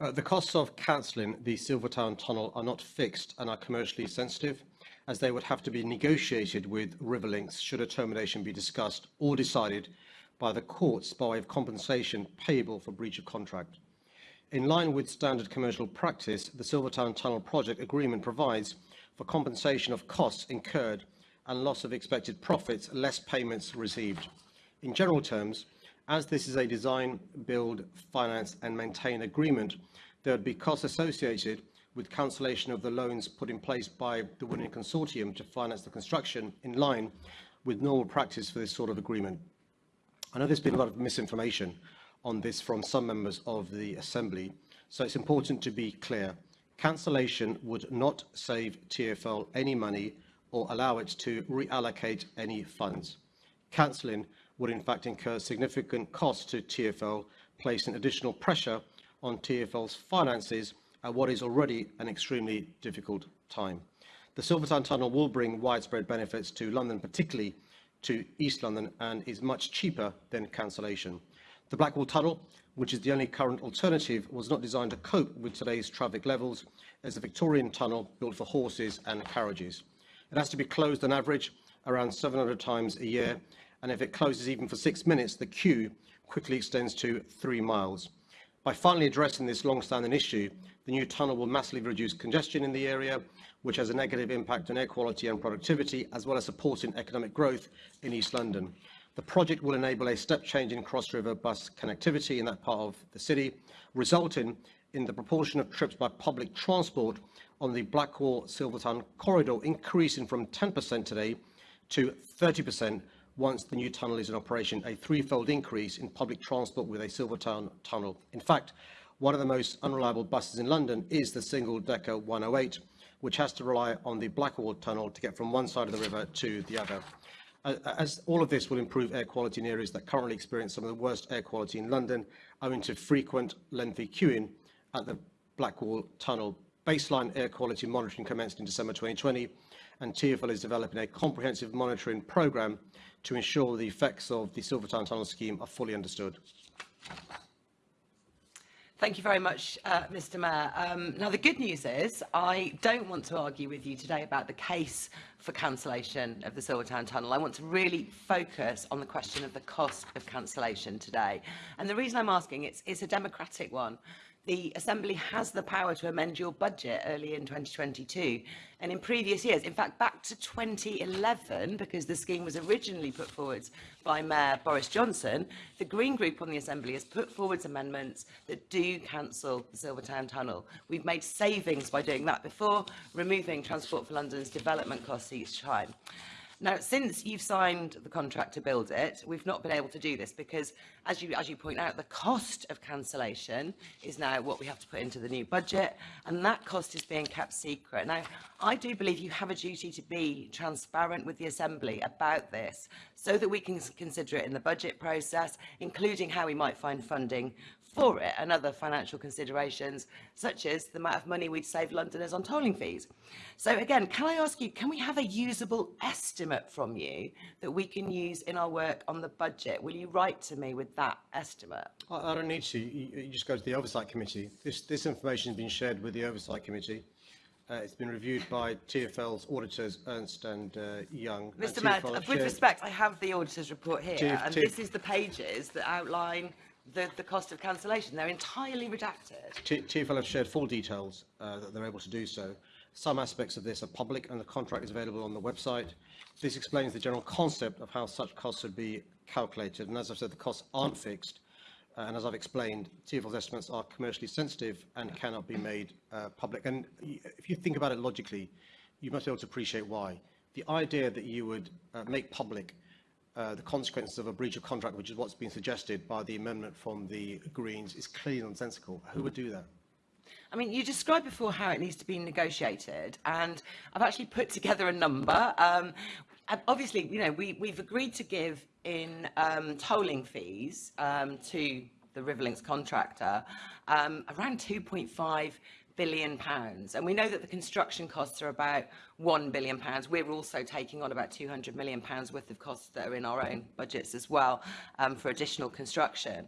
Uh, the costs of cancelling the Silvertown Tunnel are not fixed and are commercially sensitive, as they would have to be negotiated with Riverlinx should a termination be discussed or decided by the courts by way of compensation payable for breach of contract. In line with standard commercial practice, the Silvertown Tunnel Project Agreement provides for compensation of costs incurred and loss of expected profits, less payments received. In general terms, as this is a design, build, finance and maintain agreement, there would be costs associated with cancellation of the loans put in place by the winning consortium to finance the construction in line with normal practice for this sort of agreement. I know there's been a lot of misinformation on this from some members of the Assembly, so it's important to be clear. Cancellation would not save TfL any money or allow it to reallocate any funds. Cancelling would in fact incur significant costs to TfL, placing additional pressure on TfL's finances at what is already an extremely difficult time. The Silvertown Tunnel will bring widespread benefits to London, particularly to East London, and is much cheaper than cancellation. The Blackwall Tunnel, which is the only current alternative, was not designed to cope with today's traffic levels as a Victorian tunnel built for horses and carriages. It has to be closed on average around 700 times a year and if it closes even for six minutes, the queue quickly extends to three miles. By finally addressing this long-standing issue, the new tunnel will massively reduce congestion in the area, which has a negative impact on air quality and productivity, as well as supporting economic growth in East London. The project will enable a step change in cross-river bus connectivity in that part of the city, resulting in the proportion of trips by public transport on the Blackwall Silvertown corridor increasing from 10% today to 30% once the new tunnel is in operation, a threefold increase in public transport with a Silvertown tunnel. In fact, one of the most unreliable buses in London is the single-decker 108, which has to rely on the Blackwall tunnel to get from one side of the river to the other. As all of this will improve air quality in areas that currently experience some of the worst air quality in London, owing to frequent, lengthy queuing at the Blackwall tunnel. Baseline air quality monitoring commenced in December 2020, and TfL is developing a comprehensive monitoring programme to ensure the effects of the Silvertown Tunnel scheme are fully understood. Thank you very much, uh, Mr Mayor. Um, now, the good news is I don't want to argue with you today about the case for cancellation of the Silvertown Tunnel. I want to really focus on the question of the cost of cancellation today. And the reason I'm asking, it's, it's a democratic one the Assembly has the power to amend your budget early in 2022. And in previous years, in fact, back to 2011, because the scheme was originally put forward by Mayor Boris Johnson, the Green Group on the Assembly has put forward amendments that do cancel the Silvertown Tunnel. We've made savings by doing that before, removing Transport for London's development costs each time. Now, since you've signed the contract to build it, we've not been able to do this because, as you, as you point out, the cost of cancellation is now what we have to put into the new budget, and that cost is being kept secret. Now, I do believe you have a duty to be transparent with the Assembly about this so that we can consider it in the budget process, including how we might find funding for it and other financial considerations, such as the amount of money we'd save Londoners on tolling fees. So again, can I ask you, can we have a usable estimate from you that we can use in our work on the budget? Will you write to me with that estimate? I, I don't need to. You, you just go to the Oversight Committee. This, this information has been shared with the Oversight Committee. Uh, it's been reviewed by TfL's auditors, Ernst and uh, Young. Mr Mayor, with respect, I have the auditor's report here, and this is the pages that outline the, the cost of cancellation. They're entirely redacted. TfL have shared full details uh, that they're able to do so. Some aspects of this are public and the contract is available on the website. This explains the general concept of how such costs should be calculated. And as I've said, the costs aren't fixed. Uh, and as I've explained, TfL's estimates are commercially sensitive and cannot be made uh, public. And if you think about it logically, you must be able to appreciate why. The idea that you would uh, make public uh, the consequences of a breach of contract, which is what's been suggested by the amendment from the Greens, is clearly nonsensical. Who would do that? I mean, you described before how it needs to be negotiated, and I've actually put together a number. Um, obviously, you know, we, we've agreed to give in um, tolling fees um, to the Riverlinx contractor, um, around 2.5 billion pounds. And we know that the construction costs are about 1 billion pounds. We're also taking on about 200 million pounds worth of costs that are in our own budgets as well um, for additional construction.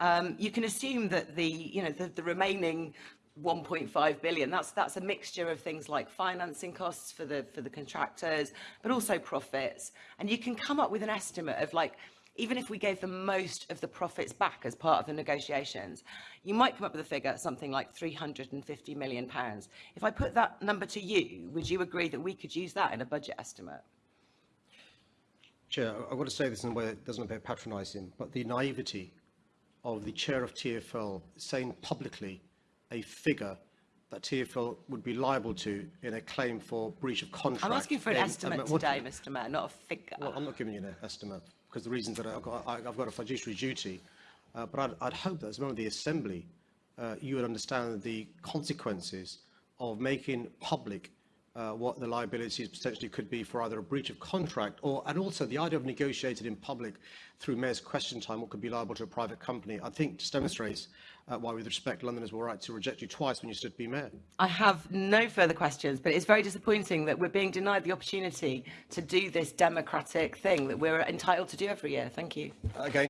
Um, you can assume that the, you know, the, the remaining 1.5 billion. That's that's a mixture of things like financing costs for the for the contractors, but also profits. And you can come up with an estimate of like even if we gave them most of the profits back as part of the negotiations, you might come up with a figure something like 350 million pounds. If I put that number to you, would you agree that we could use that in a budget estimate? Chair, I've got to say this in a way that doesn't appear patronising, but the naivety of the chair of TFL saying publicly a figure that TfL would be liable to in a claim for breach of contract. I'm asking for an estimate um, what- today, Mr Mayor, not a figure. Well, I'm not giving you an estimate because the reasons that I've got, I've got a fiduciary duty. Uh, but I'd, I'd hope that as a member of the Assembly, uh, you would understand the consequences of making public uh, what the liabilities potentially could be for either a breach of contract or, and also the idea of negotiated in public through mayor's question time, what could be liable to a private company, I think just demonstrates uh, why, with respect, Londoners were right to reject you twice when you stood to be mayor. I have no further questions, but it's very disappointing that we're being denied the opportunity to do this democratic thing that we're entitled to do every year. Thank you. Again,